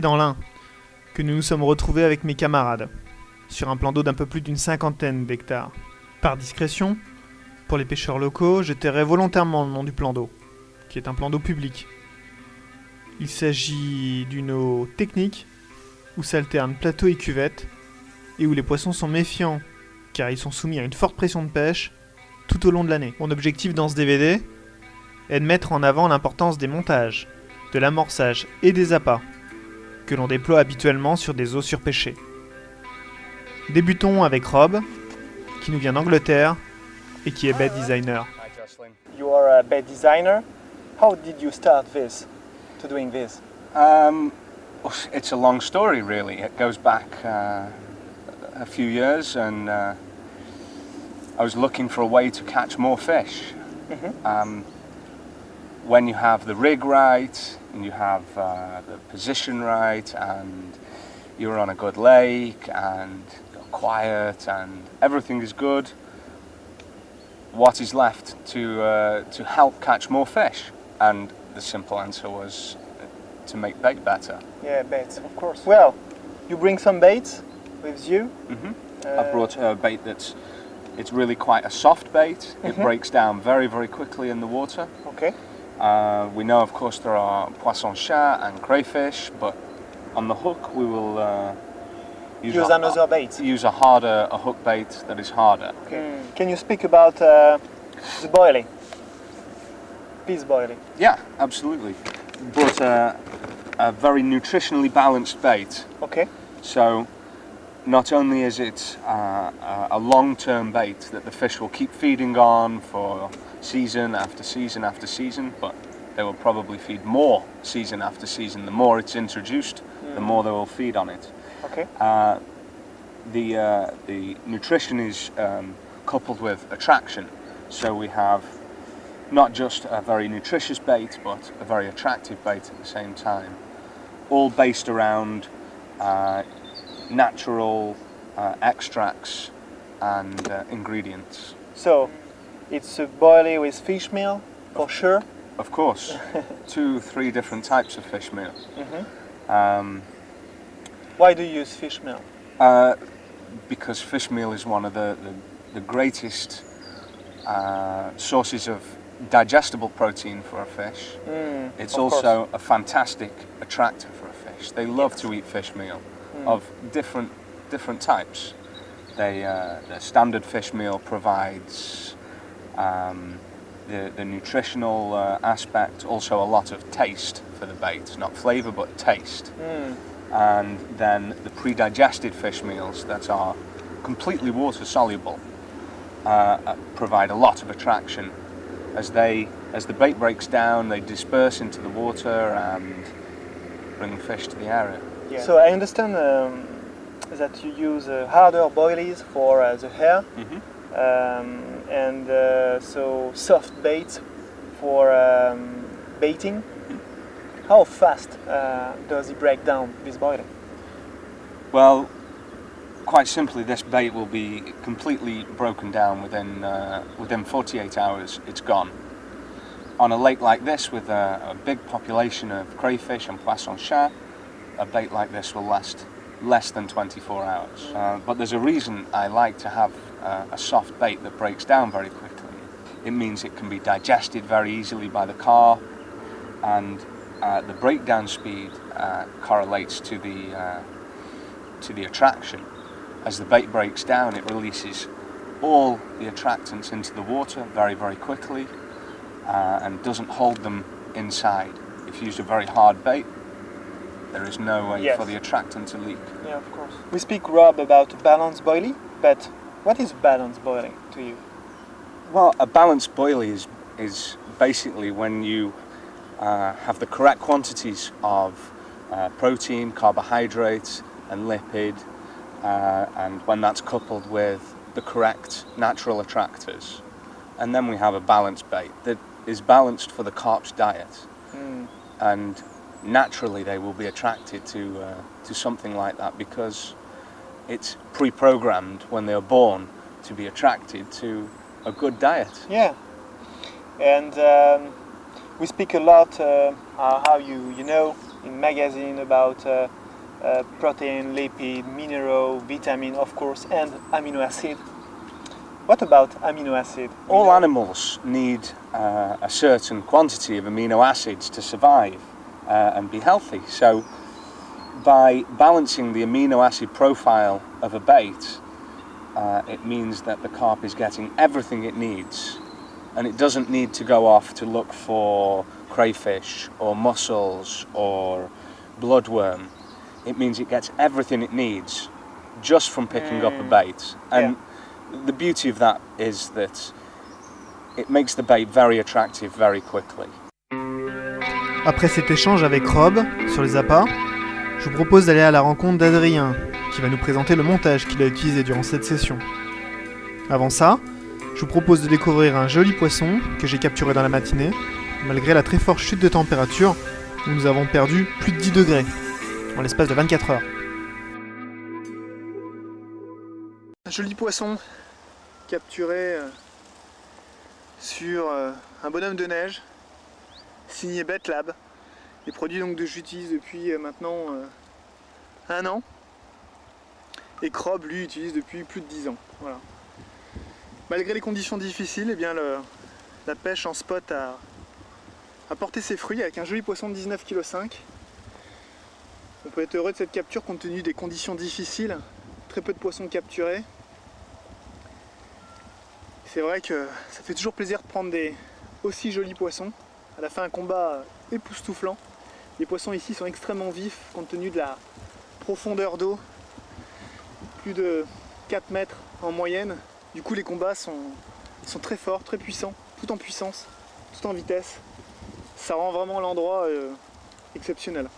Dans l'Ain que nous nous sommes retrouvés avec mes camarades, sur un plan d'eau d'un peu plus d'une cinquantaine d'hectares. Par discrétion, pour les pêcheurs locaux, je tairai volontairement le nom du plan d'eau, qui est un plan d'eau public. Il s'agit d'une eau technique, où s'alternent plateau et cuvette, et où les poissons sont méfiants, car ils sont soumis à une forte pression de pêche tout au long de l'année. Mon objectif dans ce DVD est de mettre en avant l'importance des montages, de l'amorçage et des appâts que l'on déploie habituellement sur des eaux surpêchées. Débutons avec Rob, qui nous vient d'Angleterre et qui est bait designer. Hi, Jocelyn. You are a bed designer. How did you start this, to doing this? Um, it's a long story, really. It goes back uh, a few years, and uh, I was looking for a way to catch more fish. Um, when you have the rig right, and you have uh, the position right, and you're on a good lake, and you're quiet, and everything is good, what is left to uh, to help catch more fish? And the simple answer was uh, to make bait better. Yeah, baits, of course. Well, you bring some baits with you. hmm Uh, I brought a bait that's it's really quite a soft bait. It breaks down very very quickly in the water. Okay. Uh, we know, of course, there are poisson chat and crayfish, but on the hook we will uh, use, Use a, another bait. use a harder a hook bait that is harder. Okay. Can you speak about uh, the boilie? Peace boilie. Yeah, absolutely. But uh, a very nutritionally balanced bait. Okay. So not only is it uh, a- a long-term bait that the fish will keep feeding on for season after season after season, but they will probably feed more season after season. The more it's introduced, the more they will feed on it. Okay. Uh, the uh, the nutrition is um, coupled with attraction, so we have not just a very nutritious bait, but a very attractive bait at the same time, all based around uh, natural uh, extracts and uh, ingredients. So, it's a boilie with fish meal, for sure. Of course, two, three different types of fish meal. Mhm. Um, Why do you use fish meal? Uh, because fish meal is one of the, the, the greatest uh, sources of digestible protein for a fish. Mm, It's also a fantastic attractor for a fish. They love to eat fish meal of different different types. They, uh, the standard fish meal provides um, the, the nutritional uh, aspect, also a lot of taste for the bait, not flavour but taste. Mm, and then the pre-digested fish meals that are completely water soluble uh, uh, provide a lot of attraction. As they as the bait breaks down they disperse into the water and bring fish to the area yeah. So I understand um, that you use uh, harder boilies for uh, the hair, Mhm. um, and uh, so soft baits for um, baiting. How fast uh, does it break down this boilie? well quite simply this bait will be completely broken down within uh, within 48 hours it's gone on a lake like this with a, a big population of crayfish and poisson chat a bait like this will last less than 24 hours. Uh, but there's a reason I like to have uh, a soft bait that breaks down very quickly. It means it can be digested very easily by the carp, and uh, the breakdown speed uh, correlates to the uh, to the attraction. As the bait breaks down, it releases all the attractants into the water very, very quickly, uh, and doesn't hold them inside. If you use a very hard bait, there is no way Yes. for the attractant to leak. Yeah, of course. We speak, Rob, about balance boilie, but what is balance boilie to you? Well, a balanced boilie is, is basically when you uh, have the correct quantities of uh, protein, carbohydrates, and lipid, uh, and when that's coupled with the correct natural attractors. And then we have a balanced bait that is balanced for the carp's diet. Mm, and naturally they will be attracted to uh, to something like that because it's pre-programmed when they are born to be attracted to a good diet. yeah. And um, we speak a lot uh, uh, how you, you know, in magazine about uh, uh, protein, lipid, mineral, vitamin, of course, and amino acid. What about amino acid? All know- animals need uh, a certain quantity of amino acids to survive uh, and be healthy. So, by balancing the amino acid profile of a bait, uh, it means that the carp is getting everything it needs and it doesn't need to go off to look for crayfish or mussels or bloodworm. It means it gets everything it needs just from picking up a Mm. bait. And the beauty of that is that it makes the bait very attractive very quickly. Après cet échange avec Rob sur les appâts, je vous propose d'aller à la rencontre d'Adrien, qui va nous présenter le montage qu'il a utilisé durant cette session. Avant ça, je vous propose de découvrir un joli poisson que j'ai capturé dans la matinée, malgré la très forte chute de température où nous avons perdu plus de 10 degrés en l'espace de 24 heures. Un joli poisson capturé euh, sur euh, un bonhomme de neige signé BetLab. Les produits donc que j'utilise depuis euh, maintenant euh, un an. Et Crob lui utilise depuis plus de 10 ans. Voilà. Malgré les conditions difficiles, eh bien la pêche en spot a, a porté ses fruits avec un joli poisson de 19,5 kg. On peut être heureux de cette capture compte tenu des conditions difficiles, très peu de poissons capturés. C'est vrai que ça fait toujours plaisir de prendre des aussi jolis poissons. À la fin, un combat époustouflant. Les poissons ici sont extrêmement vifs compte tenu de la profondeur d'eau. Plus de 4 mètres en moyenne. Du coup, les combats sont, sont très forts, très puissants, tout en puissance, tout en vitesse. Ça rend vraiment l'endroit euh, exceptionnel.